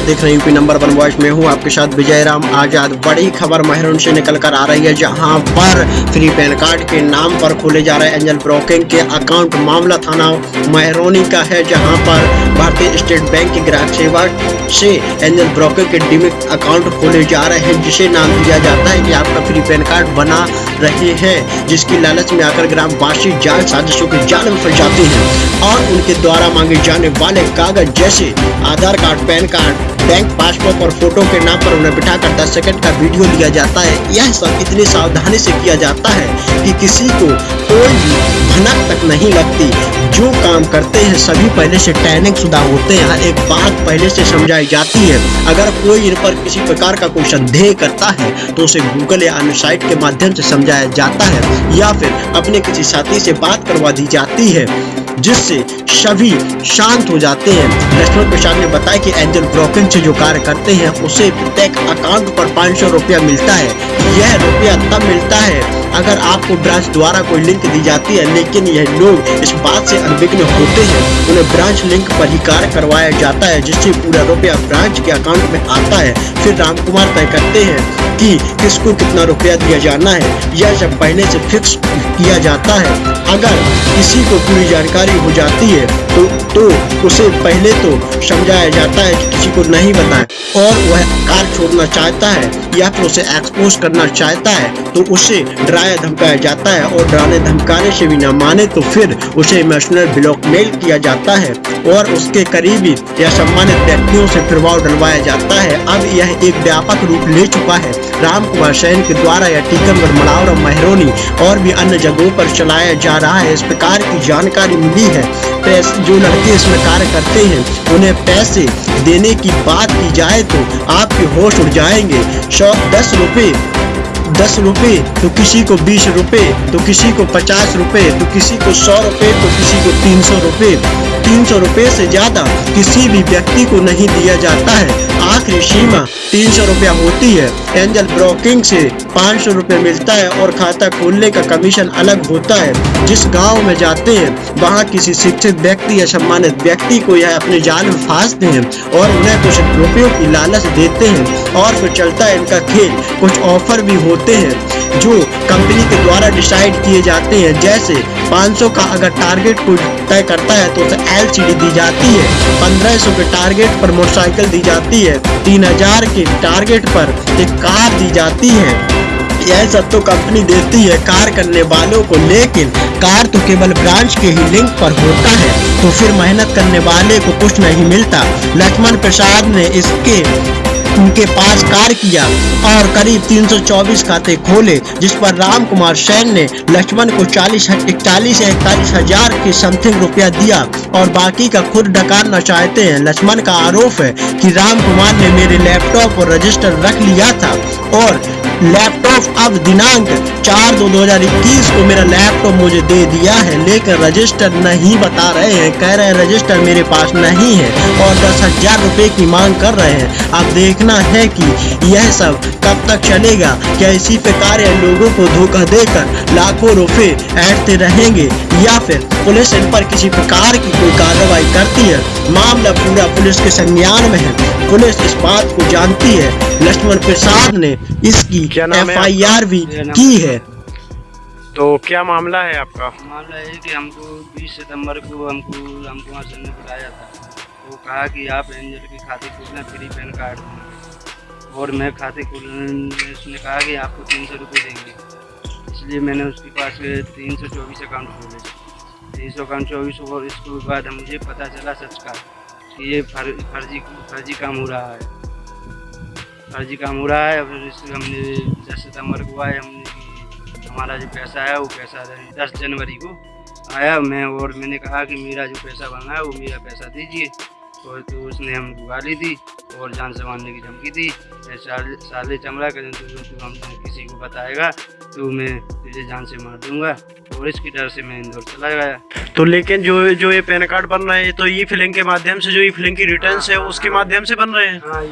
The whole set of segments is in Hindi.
आप देख रहे हैं यूपी नंबर वन वॉइस में हूँ आपके साथ विजय राम। आज़ाद बड़ी खबर महरून से निकल कर आ रही है, जहाँ पर फ्री पैन कार्ड के नाम पर खोले जा रहे एंजल ब्रोकिंग के अकाउंट मामला थाना महरोनी का है, जहाँ पर भारतीय स्टेट बैंक की ग्राहक सेवा से एंजल ब्रोकिंग के डिमिट अकाउंट खोले जा रहे हैं, जिसे नाम दिया जाता है कि आपका फ्री पैन कार्ड बना रहे हैं, जिसकी लालच में आकर ग्रामवासी जाल साजिशों के जाल में फंस जाते हैं और उनके द्वारा मांगे जाने वाले कागज़ जैसे Aadhaar card, pan card bank passbook और फ़ोटो के नाम पर उन्हें बिठाकर 10 सेकंड का वीडियो लिया जाता है। यह सब इतनी सावधानी से किया जाता है कि किसी को कोई भी भनक तक नहीं लगती। जो काम करते हैं, सभी पहले से ट्रेनिंग शुदा होते हैं। एक बात पहले से समझाई जाती है। अगर कोई इन पर किसी प्रकार का कोई संदेह करता है तो उसे गूगल या अन्य साइट के माध्यम से समझाया जाता है। या फिर अपने किसी साथी से बात करवा दी जाती है। जिससे सभी शांत हो जाते हैं। लक्ष्मण प्रसाद ने बताया कि एंजल ब्रोकिंग से जो कार्य करते हैं, उसे प्रत्येक अकाउंट पर पाँच सौ रुपया मिलता है। यह रुपया तब मिलता है अगर आपको ब्रांच द्वारा कोई लिंक दी जाती है, लेकिन यह लोग इस बात से अनविघ्न होते हैं, उन्हें ब्रांच लिंक पर ही कार्य करवाया जाता है, जिससे पूरा रुपया ब्रांच के अकाउंट में आता है। फिर राम कुमार तय करते हैं कि किसको कितना रुपया दिया जाना है, यह सब पहले से फिक्स किया जाता है। अगर किसी को पूरी जानकारी हो जाती है तो तो उसे पहले तो समझाया जाता है कि किसी को नहीं बताए। और वह कार छोड़ना चाहता है या फिर उसे एक्सपोज करना चाहता है तो उसे डराया धमकाया जाता है और डराने धमकाने से भी न माने तो फिर उसे इमोशनल ब्लॉकमेल किया जाता है और उसके करीबी या सम्मानित व्यक्तियों से प्रभाव डलवाया जाता है। अब यह एक व्यापक रूप ले चुका है। राम कुमार सैन के द्वारा यह टीकमगढ़ मलावर महरोनी और भी अन्य जगहों पर चलाया जा रहा है। इस प्रकार की जानकारी मिली है। जो लड़के इसमें कार्य करते हैं, उन्हें पैसे देने की बात की जाए तो आपके होश उड़ जाएँगे। सौ दस रुपये दस रुपए तो किसी को बीस रुपए तो किसी को पचास रुपए तो किसी को सौ रुपए तो किसी को तीन सौ रुपए। तीन सौ रुपए ज़्यादा किसी भी व्यक्ति को नहीं दिया जाता है। आखिरी सीमा तीन सौ रुपया होती है। एंजल ब्रोकिंग से पाँच सौ रुपये मिलता है और खाता खोलने का कमीशन अलग होता है। जिस गाँव में जाते हैं, वहाँ किसी शिक्षित व्यक्ति या सम्मानित व्यक्ति को यह अपने जाल में फांसते हैं और उन्हें कुछ रुपयों की लालच देते हैं और फिर चलता है इनका खेल। कुछ ऑफ़र भी होते हैं, जो कंपनी के द्वारा डिसाइड किए जाते हैं। जैसे 500 का अगर टारगेट कोई तय करता है तो उसे एल दी जाती है। 1500 के टारगेट पर मोटरसाइकिल दी जाती है। 3000 के टारगेट पर एक कार दी जाती है। यह सब तो कंपनी देती है कार करने वालों को, लेकिन कार तो केवल ब्रांच के ही लिंक पर होता है। तो फिर मेहनत करने वाले को कुछ नहीं मिलता। लक्ष्मण प्रसाद ने इसके उनके पास कार्य किया और करीब 324 खाते खोले, जिस पर राम कुमार सैन ने लक्ष्मण को चालीस इकतालीस या इकतालीस हज़ार के समथिंग रुपया दिया और बाकी का खुद डकारना चाहते हैं। लक्ष्मण का आरोप है कि राम कुमार ने मेरे लैपटॉप और रजिस्टर रख लिया था और लैपटॉप अब दिनांक चार दो दो हज़ार इक्कीस को मेरा लैपटॉप मुझे दे दिया है, लेकिन रजिस्टर नहीं बता रहे हैं। कह रहे हैं, रजिस्टर मेरे पास नहीं है और दस हज़ार रुपए की मांग कर रहे हैं। अब देखना है कि यह सब कब तक चलेगा। क्या इसी प्रकार लोगों को धोखा देकर लाखों रुपए ऐटते रहेंगे या फिर पुलिस इन पर किसी प्रकार की कोई कार्रवाई करती है? मामला पूरा पुलिस के संज्ञान में है। पुलिस इस बात को जानती है। लक्ष्मण प्रसाद ने इसकी एफ़ आई आर भी की है तो क्या मामला है आपका? मामला है कि हमको 20 सितंबर को हमको कुमार सर ने बताया था। वो कहा कि आप एंजल के खाते खोलना फ्री पैन कार्ड। और मैं खाते खोलने उसने कहा कि आपको तीन सौ रुपये देंगे। इसलिए मैंने उसके पास तीन सौ चौबीस अकाउंट खोले। तीन सौ अकाउंट चौबीस और इसके बाद मुझे पता चला सच का कि ये फर, फर्जी फर्जी काम हो रहा है। फर्जी काम हो रहा है फिर इसलिए हमने दस सितंबर को आए हमने हमारा जो पैसा है वो पैसा दस जनवरी को आया मैं और मैंने कहा कि मेरा जो पैसा बना है वो मेरा पैसा दीजिए। और तो उसने हम हमको गाली दी। और जान से मारने की धमकी दी। साले, चमड़ा कर तो, तो हम किसी को बताएगा तो मैं तुझे जान से मार दूँगा। और इसकी डर से मैं इंदौर चला गया। तो लेकिन जो जो ये पैन कार्ड बन रहे हैं तो ई फिलिंग के माध्यम से जो ई फिलिंग की रिटर्न है उसके माध्यम से बन रहे हैं? हाँ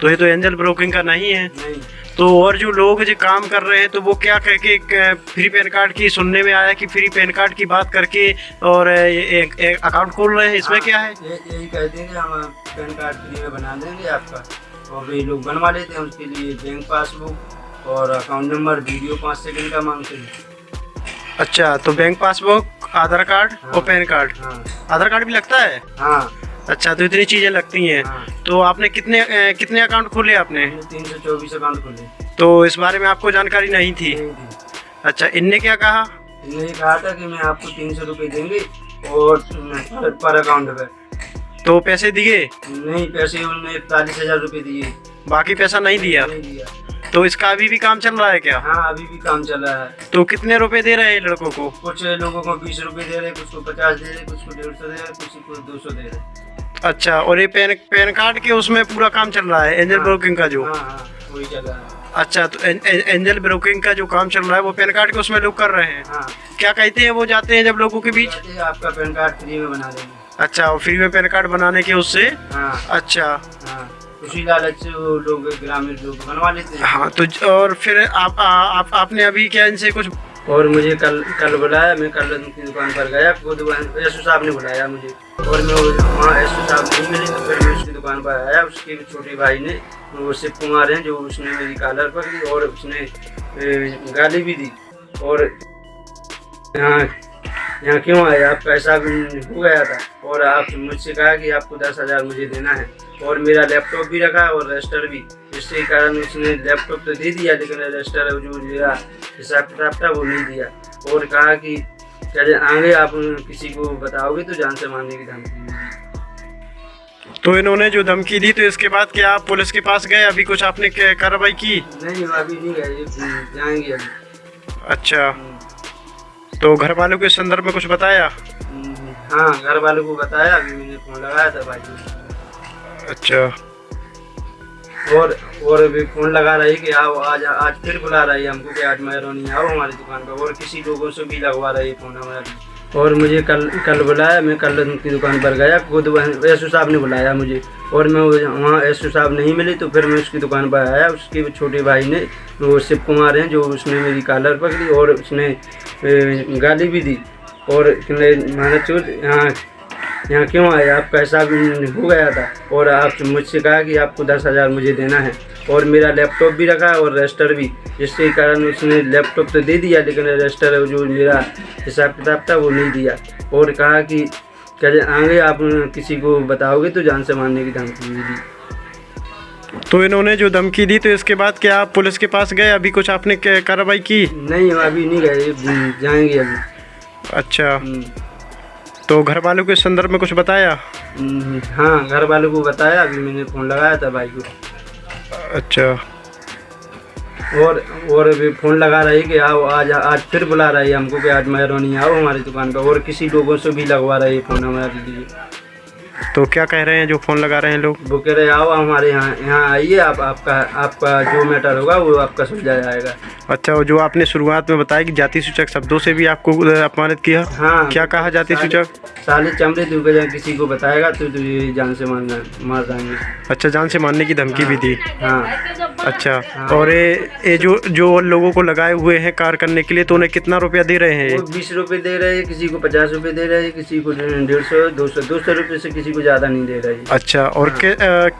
तो ये तो एंजल ब्रोकिंग का नहीं है। नहीं। तो और जो लोग जो काम कर रहे हैं तो वो क्या कह के फ्री पैन कार्ड की सुनने में आया कि फ्री पैन कार्ड की बात करके और एक, एक अकाउंट खोल रहे हैं? इसमें क्या है? यही कहते हैं कि हम पैन कार्ड फ्री में बना देंगे आपका। और ये लोग बनवा लेते हैं उसके लिए बैंक पासबुक और अकाउंट नंबर वीडियो पाँच सेकेंड का मांगते हैं। अच्छा तो बैंक पासबुक आधार कार्ड हाँ, और पैन कार्ड हाँ। आधार कार्ड भी लगता है? हाँ। अच्छा तो इतनी चीज़ें लगती हैं। हाँ। तो आपने कितने अ, कितने अकाउंट खोले आपने? तीन सौ चौबीस अकाउंट खोले। तो इस बारे में आपको जानकारी नहीं थी? नहीं थी। अच्छा इनने क्या कहा? इन्होंने कहा था कि मैं आपको तीन सौ रुपये देंगे और पर, पर अकाउंट पे। तो पैसे दिए? नहीं पैसे उन्होंने इकतालीस हज़ार रुपये दिए। बाकी पैसा नहीं दिया? नहीं दिया। तो इसका अभी भी काम चल रहा है क्या? हाँ अभी भी काम चल रहा है। तो कितने रुपए दे रहे हैं लड़कों को? कुछ लोगों को बीस रुपए दे रहे हैं कुछ को पचास दे रहे कुछ को डेढ़ सौ दे रहे कुछ को दो सौ दे रहे। अच्छा और ये पैन पैन कार्ड के उसमें पूरा काम चल रहा है एंजल हाँ। ब्रोकिंग का जो? हाँ हाँ वही चल रहा है। अच्छा तो एं- एं- एंजल ब्रोकिंग का जो काम चल रहा है वो पैन कार्ड के उसमें लोग कर रहे हैं? हाँ। क्या कहते हैं वो जाते हैं जब लोगों के बीच? आपका पैन कार्ड फ्री में बना देंगे। अच्छा और फ्री में पैन कार्ड बनाने के उससे? हाँ। अच्छा। हाँ उसी लालच से लोग ग्रामीण लोग बनवा लेते हैं। हाँ तो और फिर आप, आ, आप आपने अभी क्या इनसे कुछ और मुझे कल कल बुलाया, मैं कल उनकी दुकान पर गया, वो दुकान यशु साहब ने बुलाया मुझे। और मैं वहाँ यशु साहब नहीं मिले तो फिर मैं उसकी दुकान पर आया, उसके छोटे भाई ने, वो शिव कुमार हैं, जो उसने मेरी कॉलर पकड़ी और उसने गाली भी दी। और यहाँ यहाँ क्यों आए? आपका ऐसा हो गया था। और आप मुझसे कहा कि आपको दस हज़ार मुझे देना है। और मेरा लैपटॉप भी रखा और रजिस्टर भी। जिसके कारण उसने लैपटॉप तो दे दिया लेकिन रजिस्टर जो मेरा हिसाब किताब था वो नहीं दिया। और कहा कि चले आगे आप किसी को बताओगे तो जान से मारने की धमकी तो इन्होंने जो धमकी दी तो इसके बाद क्या आप पुलिस के पास गए? अभी कुछ आपने कार्रवाई की? नहीं अभी नहीं गए जाएँगे अच्छा। तो घर वालों के संदर्भ में कुछ बताया? हम्म, हाँ घर वालों को बताया अभी मैंने फ़ोन लगाया था भाई अच्छा। और और अभी फ़ोन लगा रही कि आओ, आज आज फिर बुला रही है हमको कि आज मेहरबानी आओ हमारी दुकान पर। और किसी लोगों से भी लगवा रही है फ़ोन हमारी। और मुझे कल कल बुलाया, मैं कल उनकी दुकान पर गया, खुद यशु साहब ने बुलाया मुझे। और मैं वहाँ यशु साहब नहीं मिले तो फिर मैं उसकी दुकान पर आया। उसके छोटे भाई ने, वो शिव कुमार हैं, जो उसने मेरी कॉलर पकड़ी और उसने गाली भी दी। और मैंने चोट यहाँ यहाँ क्यों आए? आपका ऐसा हो गया था। और आप मुझसे कहा कि आपको दस हज़ार मुझे देना है। और मेरा लैपटॉप भी रखा और रजिस्टर भी। जिसके कारण उसने लैपटॉप तो दे दिया लेकिन रजिस्टर जो मेरा हिसाब किताब था वो नहीं दिया। और कहा कि चले आगे आप किसी को बताओगे तो जान से मारने की धमकी भी दी। तो इन्होंने जो धमकी दी तो इसके बाद क्या आप पुलिस के पास गए? अभी कुछ आपने कार्रवाई की? नहीं अभी नहीं गए। जाएँगे अभी। अच्छा। हम्म, तो घर वालों के संदर्भ में कुछ बताया? हम्म, हाँ घर वालों को बताया अभी मैंने फ़ोन लगाया था भाई को। अच्छा। और और अभी फ़ोन लगा रही कि आओ आज आज फिर बुला रही है हमको कि आज मेहरबानी आओ हमारी दुकान पर और किसी लोगों से भी लगवा रही है फ़ोन हमारे लिए। तो क्या कह रहे हैं जो फ़ोन लगा रहे हैं लोग? वो कह रहे आओ हमारे यहाँ यहाँ आइए आप आपका आपका जो मैटर होगा वो आपका सुलझा जाएगा। अच्छा जो आपने शुरुआत में बताया कि जाति सूचक शब्दों से भी आपको अपमानित किया हाँ। क्या कहा जाति सूचक? साले चमड़े तू के किसी को बताएगा तो तुझे जान से मार मार देंगे। अच्छा जान से मारने की धमकी भी दी। हाँ। अच्छा हाँ। और ये ये जो जो लोगों को लगाए हुए हैं कार करने के लिए तो उन्हें कितना रुपया दे रहे हैं? बीस रुपए दे रहे हैं किसी को पचास रुपए दे रहे हैं किसी को डेढ़ सौ दो सौ दो सौ रुपये से किसी को ज़्यादा नहीं दे रहे अच्छा और के,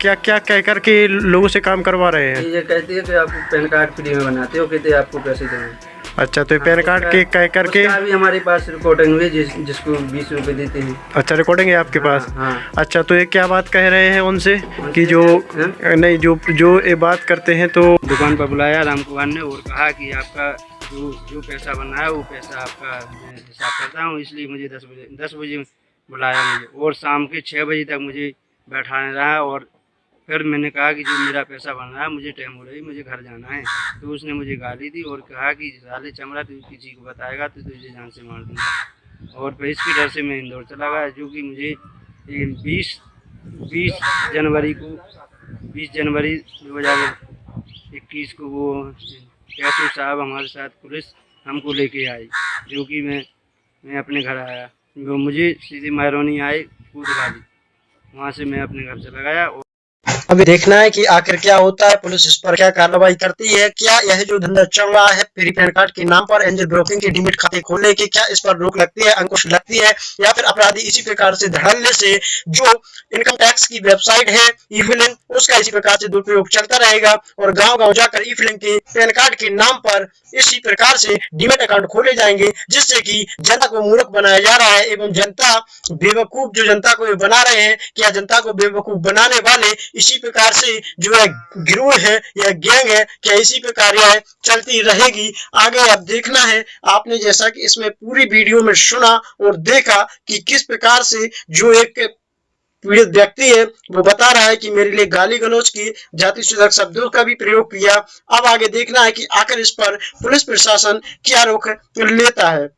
क्या क्या कह कर के लोगों से काम करवा रहे हैं? ये कहते हैं कि आप पैन कार्ड फ्री में बनाते हो कहते हैं आपको पैसे देंगे अच्छा तो पैन कार्ड के कह कर के उसका हमारे पास रिकॉर्डिंग हुई जिस जिसको बीस रुपए देते हैं। अच्छा रिकॉर्डिंग है आपके पास? हाँ। अच्छा तो ये क्या बात कह रहे हैं उनसे? कि जो हाँ? नहीं जो जो ये बात करते हैं तो दुकान पर बुलाया राम कुमार ने और कहा कि आपका जो जो पैसा बना है वो पैसा आपका मैं हिसाब करता हूँ इसलिए मुझे दस बजे दस बजे बुलाया मुझे। और शाम के छः बजे तक मुझे बैठाने रहा और फिर मैंने कहा कि जो मेरा पैसा बन रहा है, मुझे टाइम हो रही मुझे घर जाना है। तो उसने मुझे गाली दी और कहा कि साले चमड़ा, तू किसी को बताएगा तो तुझे जान से मार दूँगा। और फिर इसके डर से मैं इंदौर चला गया, जो कि मुझे बीस बीस जनवरी को, बीस जनवरी दो हज़ार इक्कीस को वो कैसू साहब हमारे साथ पुलिस हमको लेके आई, जो कि मैं मैं अपने घर आया। वो मुझे सीधी महरौनी आए कूद वाली वहाँ से मैं अपने घर चला गया और अभी देखना है कि आखिर क्या होता है, पुलिस इस पर क्या कार्रवाई करती है, क्या यह जो धंधा चल रहा है, फ्री पैन कार्ड के नाम पर एंजल ब्रोकिंग के डिमिट खाते खोलने की क्या इस पर रोक लगती है, अंकुश लगती है, या फिर अपराधी इसी प्रकार से धड़ल्ले से जो इनकम टैक्स की वेबसाइट है उसका इसी प्रकार से दुरुपयोग चलता रहेगा और गाँव गाँव जाकर ई फिलिंग के पैन कार्ड के नाम पर इसी प्रकार से डिमेट अकाउंट खोले जाएँगे, जिससे कि जनता को मूर्ख बनाया जा रहा है एवं जनता बेवकूफ़, जो जनता को बना रहे हैं क्या जनता को बेवकूफ़ बनाने वाले इसी प्रकार से जो है गिरोह है या गैंग है, क्या इसी प्रकार यह चलती रहेगी। आगे अब देखना है, आपने जैसा कि इसमें पूरी वीडियो में सुना और देखा कि किस प्रकार से जो एक व्यक्ति है, वो बता रहा है कि मेरे लिए गाली गलौज की जाति सुधक शब्दों का भी प्रयोग किया। अब आगे देखना है कि आखिर इस पर पुलिस प्रशासन क्या रोक लेता है।